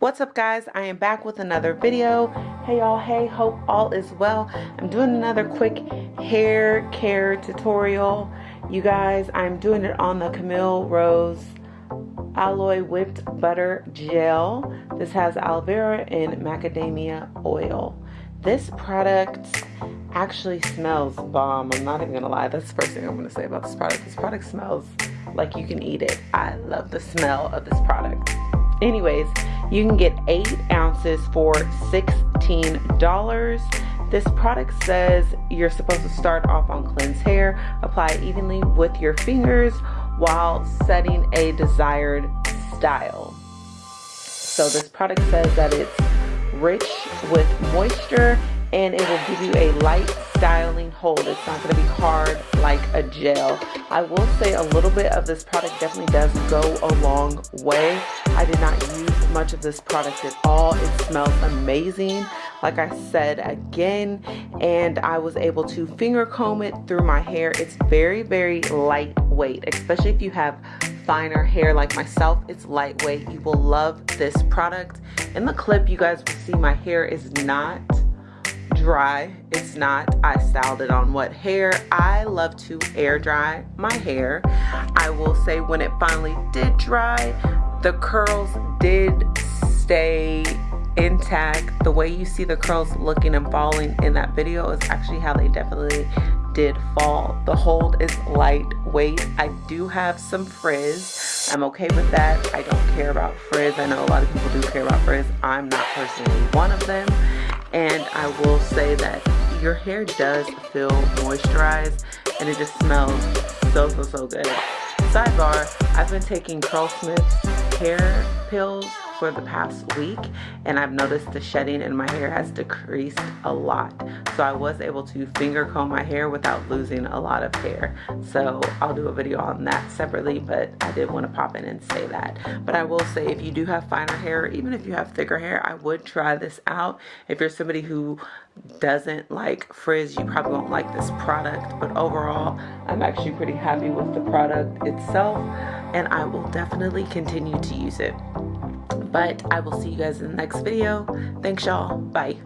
What's up guys? I am back with another video. Hey y'all, hey, hope all is well. I'm doing another quick hair care tutorial. You guys, I'm doing it on the Camille Rose Aloe Whipped Butter Gel. This has aloe vera and macadamia oil. This product actually smells bomb. I'm not even gonna lie. That's the first thing I'm gonna say about this product. This product smells like you can eat it. I love the smell of this product. Anyways, you can get eight ounces for $16. This product says you're supposed to start off on cleansed hair, apply evenly with your fingers while setting a desired style. So this product says that it's rich with moisture and it will give you a light styling hold. It's not going to be hard like a gel. I will say a little bit of this product definitely does go a long way. I did not use much of this product at all. It smells amazing like I said again and I was able to finger comb it through my hair. It's very very lightweight especially if you have finer hair like myself. It's lightweight. You will love this product. In the clip you guys will see my hair is not dry. It's not. I styled it on wet hair. I love to air dry my hair. I will say when it finally did dry the curls did stay intact. The way you see the curls looking and falling in that video is actually how they definitely did fall. The hold is lightweight. I do have some frizz. I'm okay with that. I don't care about frizz. I know a lot of people do care about frizz. I'm not personally one of them. And I will say that your hair does feel moisturized and it just smells so so so good sidebar I've been taking Curlsmith's hair pills for the past week and I've noticed the shedding in my hair has decreased a lot. So I was able to finger comb my hair without losing a lot of hair. So I'll do a video on that separately but I did want to pop in and say that. But I will say if you do have finer hair even if you have thicker hair I would try this out. If you're somebody who doesn't like frizz you probably won't like this product. But overall I'm actually pretty happy with the product itself and I will definitely continue to use it but I will see you guys in the next video. Thanks y'all. Bye.